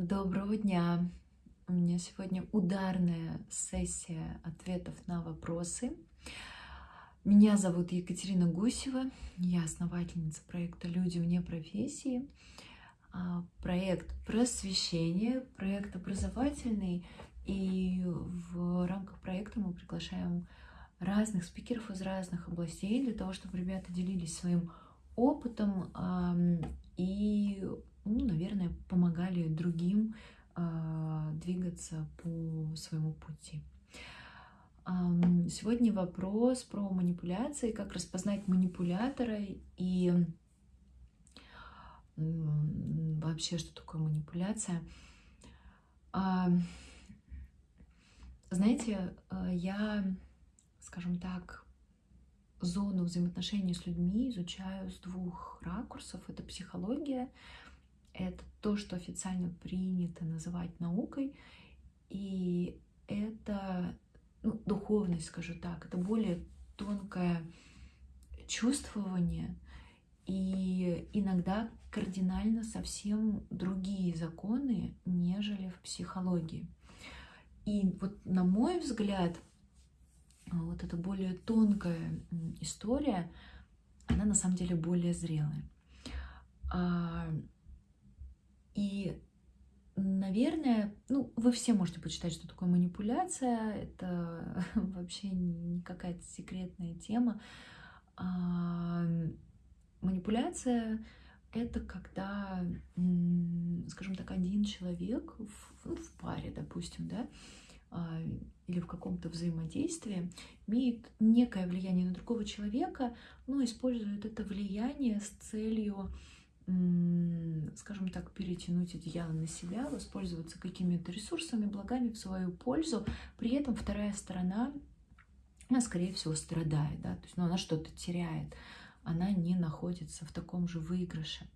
Доброго дня! У меня сегодня ударная сессия ответов на вопросы. Меня зовут Екатерина Гусева, я основательница проекта «Люди вне профессии». А, проект просвещения, проект образовательный, и в рамках проекта мы приглашаем разных спикеров из разных областей для того, чтобы ребята делились своим опытом и, ну, наверное, помогали другим а, двигаться по своему пути. Сегодня вопрос про манипуляции, как распознать манипулятора и вообще, что такое манипуляция. Знаете, э, я, скажем так, зону взаимоотношений с людьми изучаю с двух ракурсов. Это психология, это то, что официально принято называть наукой, и это ну, духовность, скажу так, это более тонкое чувствование, и иногда кардинально совсем другие законы, нежели в психологии. И вот на мой взгляд, вот эта более тонкая история, она на самом деле более зрелая. И, наверное, ну, вы все можете почитать, что такое манипуляция. Это вообще не какая-то секретная тема. А, манипуляция — это когда, скажем так, один человек в, ну, в паре, допустим, да, а, или в каком-то взаимодействии имеет некое влияние на другого человека, но использует это влияние с целью, скажем так, перетянуть одеяло на себя, воспользоваться какими-то ресурсами, благами в свою пользу. При этом вторая сторона, она, скорее всего, страдает, да, то есть ну, она что-то теряет, она не находится в таком же выигрыше.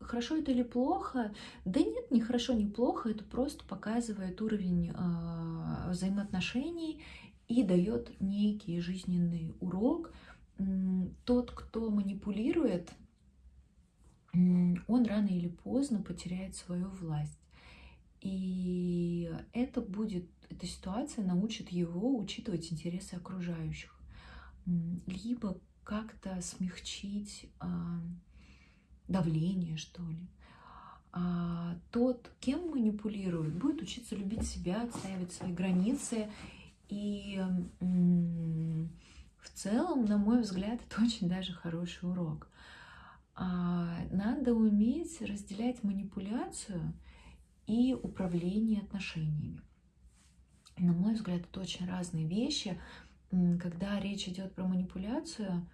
Хорошо это или плохо? Да нет, не хорошо, не плохо. Это просто показывает уровень э, взаимоотношений и дает некий жизненный урок. Тот, кто манипулирует, он рано или поздно потеряет свою власть. И это будет, эта ситуация научит его учитывать интересы окружающих. Либо как-то смягчить давление, что ли. А тот, кем манипулирует, будет учиться любить себя, отстаивать свои границы. И в целом, на мой взгляд, это очень даже хороший урок. А надо уметь разделять манипуляцию и управление отношениями. На мой взгляд, это очень разные вещи. Когда речь идет про манипуляцию,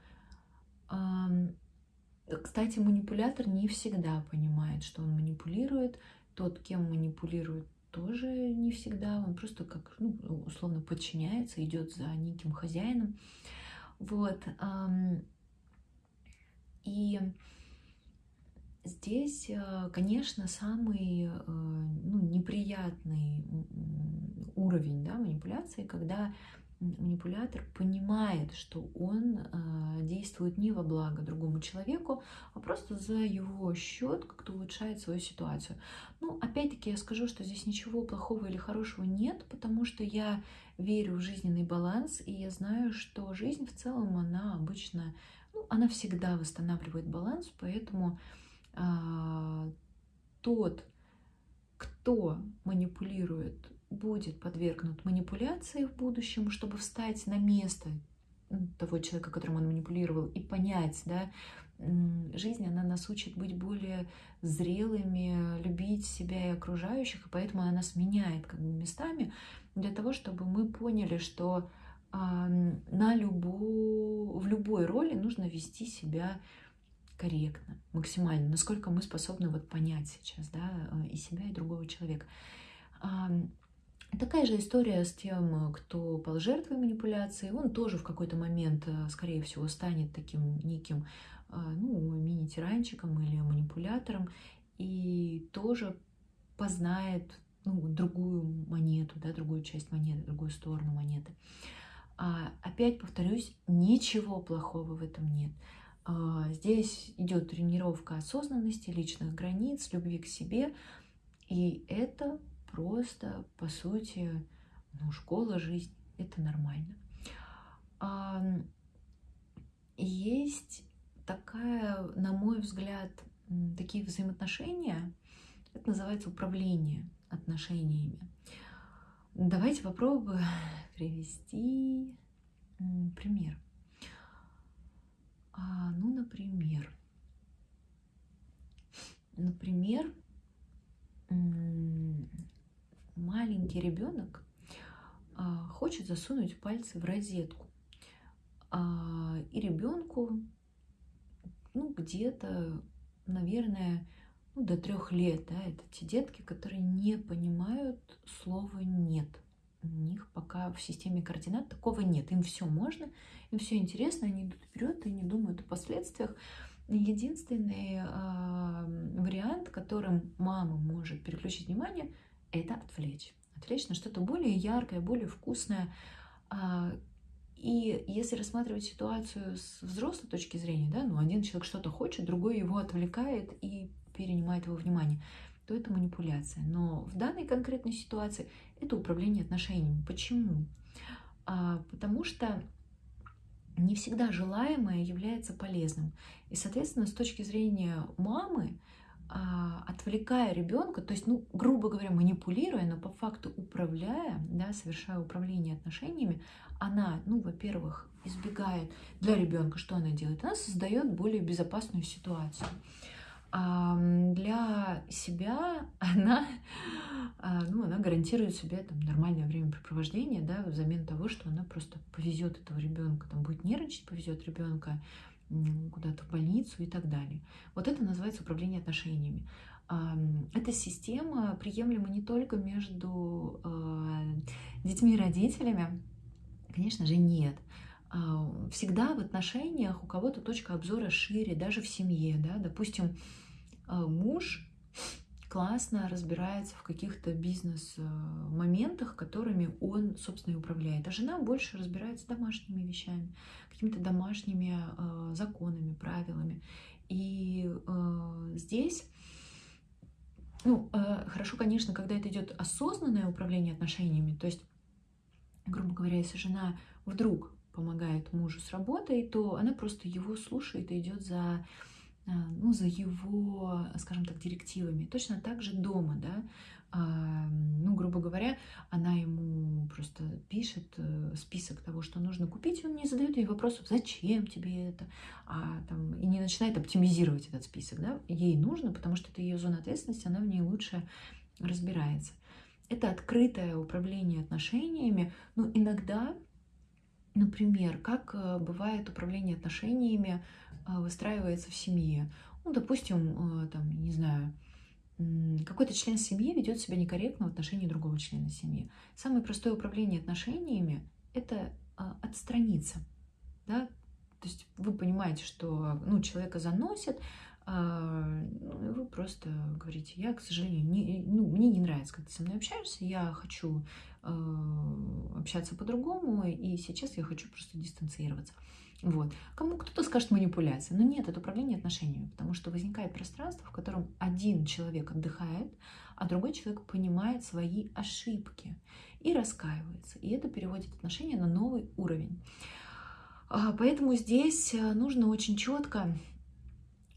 кстати, манипулятор не всегда понимает, что он манипулирует. Тот, кем манипулирует, тоже не всегда. Он просто как, ну, условно, подчиняется, идет за неким хозяином. Вот. И здесь, э, конечно, самый э, ну, неприятный уровень да, манипуляции, когда манипулятор понимает, что он э, действует не во благо другому человеку, а просто за его счет как-то улучшает свою ситуацию. Ну, опять-таки я скажу, что здесь ничего плохого или хорошего нет, потому что я верю в жизненный баланс, и я знаю, что жизнь в целом, она обычно, ну, она всегда восстанавливает баланс, поэтому э, тот, кто манипулирует будет подвергнут манипуляции в будущем, чтобы встать на место того человека, которым он манипулировал, и понять, да, жизнь, она нас учит быть более зрелыми, любить себя и окружающих, и поэтому она нас меняет как бы местами для того, чтобы мы поняли, что а, на любу, в любой роли нужно вести себя корректно, максимально, насколько мы способны вот понять сейчас, да, и себя, и другого человека. Такая же история с тем, кто пал жертвой манипуляции. Он тоже в какой-то момент, э, скорее всего, станет таким неким э, ну, мини-тиранчиком или манипулятором и тоже познает ну, другую монету, да, другую часть монеты, другую сторону монеты. А, опять повторюсь, ничего плохого в этом нет. А, здесь идет тренировка осознанности, личных границ, любви к себе. И это просто, по сути, ну, школа жизни. Это нормально. Есть такая, на мой взгляд, такие взаимоотношения, это называется управление отношениями. Давайте попробую привести пример. А, ну, например, например, маленький ребенок а, хочет засунуть пальцы в розетку, а, и ребенку, ну, где-то, наверное, ну, до трех лет, да, это те детки, которые не понимают слова «нет». У них пока в системе координат такого нет. Им все можно, им все интересно, они идут вперед и не думают о последствиях. Единственный э, вариант, которым мама может переключить внимание, это отвлечь. Отвлечь на что-то более яркое, более вкусное. Э, и если рассматривать ситуацию с взрослой точки зрения, да, ну один человек что-то хочет, другой его отвлекает и перенимает его внимание, то это манипуляция. Но в данной конкретной ситуации это управление отношениями. Почему? А, потому что не всегда желаемое является полезным. И, соответственно, с точки зрения мамы, а, отвлекая ребенка, то есть, ну, грубо говоря, манипулируя, но по факту управляя, да, совершая управление отношениями, она, ну, во-первых, избегает для ребенка, что она делает? Она создает более безопасную ситуацию. А для себя она, а, ну, она гарантирует себе там нормальное времяпрепровождение, да, взамен того, что она просто повезет этого ребенка, там будет нервничать, повезет ребенка куда-то в больницу и так далее. Вот это называется управление отношениями. Эта система приемлема не только между а, детьми и родителями, конечно же, нет. А, всегда в отношениях у кого-то точка обзора шире, даже в семье, да, допустим, а, муж классно разбирается в каких-то бизнес-моментах, которыми он, собственно, и управляет. А жена больше разбирается домашними вещами, какими-то домашними э, законами, правилами. И э, здесь, ну, э, хорошо, конечно, когда это идет осознанное управление отношениями, то есть, грубо говоря, если жена вдруг помогает мужу с работой, то она просто его слушает и идет за ну, за его, скажем так, директивами. Точно так же дома, да, а, ну, грубо говоря, она ему просто пишет э, список того, что нужно купить, и он не задает ей вопросов, зачем тебе это, а, там, и не начинает оптимизировать этот список, да, ей нужно, потому что это ее зона ответственности, она в ней лучше разбирается. Это открытое управление отношениями, но иногда Например, как э, бывает управление отношениями э, выстраивается в семье. Ну, допустим, э, там, не знаю, какой-то член семьи ведет себя некорректно в отношении другого члена семьи. Самое простое управление отношениями – это отстраниться. Да? То есть вы понимаете, что ну, человека заносит, вы просто говорите, я, к сожалению, не, ну, мне не нравится, как ты со мной общаешься, я хочу э, общаться по-другому, и сейчас я хочу просто дистанцироваться. Вот. Кому кто-то скажет манипуляция, но нет, это управление отношениями, потому что возникает пространство, в котором один человек отдыхает, а другой человек понимает свои ошибки и раскаивается. И это переводит отношения на новый уровень. А, поэтому здесь э, нужно очень четко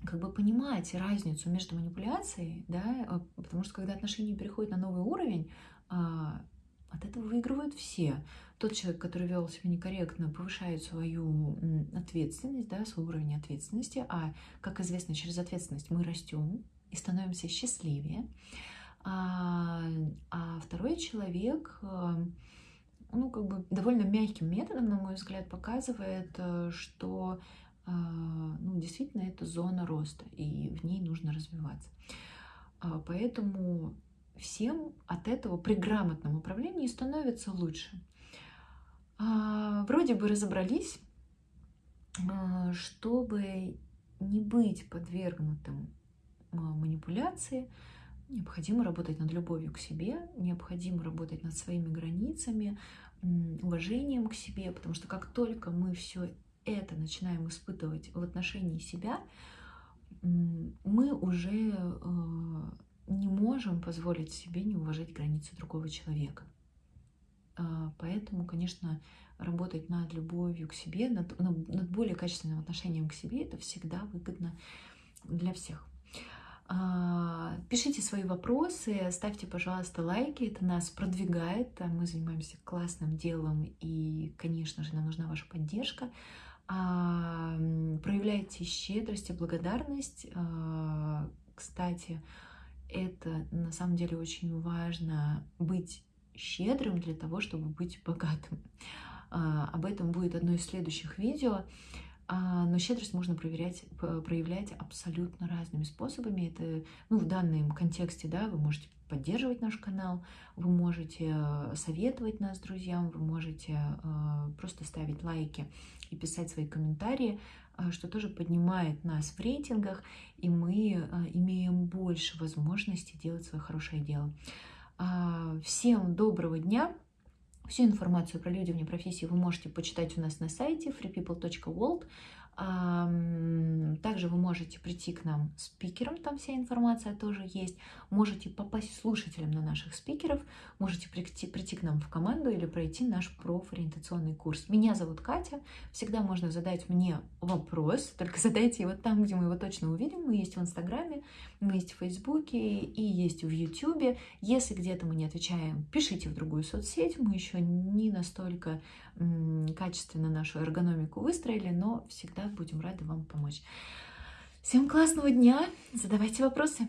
как бы понимать разницу между манипуляцией, да, а, потому что когда отношения переходят на новый уровень, а, от этого выигрывают все. Тот человек, который вел себя некорректно, повышает свою ответственность, да, свой уровень ответственности, а, как известно, через ответственность мы растем и становимся счастливее. А, а второй человек, ну, как бы довольно мягким методом, на мой взгляд, показывает, э, что а, ну, действительно это зона роста, и в ней нужно развиваться. А, поэтому всем от этого при грамотном управлении становится лучше. А, вроде бы разобрались, чтобы не быть подвергнутым манипуляции, необходимо работать над любовью к себе, необходимо работать над своими границами, уважением к себе, потому что как только мы все это начинаем испытывать в отношении себя, мы уже э, не можем позволить себе не уважать границы другого человека. А, поэтому, конечно, работать над любовью к себе, над, над более качественным отношением к себе, это всегда выгодно для всех. А, пишите свои вопросы, ставьте, пожалуйста, лайки, это нас продвигает, мы занимаемся классным делом, и, конечно же, нам нужна ваша поддержка. А, проявляйте щедрость и благодарность. Кстати, это на самом деле очень важно быть щедрым для того, чтобы быть богатым. А, об этом будет одно из следующих видео. А, но щедрость можно проверять, проявлять абсолютно разными способами. Это, ну, в данном контексте, да, вы можете поддерживать наш канал, вы можете э, советовать нас друзьям, вы можете э, просто ставить лайки и писать свои комментарии, э, что тоже поднимает нас в рейтингах, и мы имеем больше возможностей делать свое хорошее дело. А, всем доброго дня! Всю информацию про люди вне профессии вы можете почитать у нас на сайте freepeople.world. Также вы можете прийти к нам спикером, там вся информация тоже есть. Можете попасть слушателем на наших спикеров, можете прийти, прийти к нам в команду или пройти наш профориентационный курс. Меня зовут Катя, всегда можно задать мне вопрос, только задайте его там, где мы его точно увидим. Мы есть в Инстаграме, мы есть в Фейсбуке и есть в Ютубе. Если где-то мы не отвечаем, пишите в другую соцсеть, мы еще не настолько качественно нашу эргономику выстроили, но всегда будем рады вам помочь. Всем классного дня, задавайте вопросы.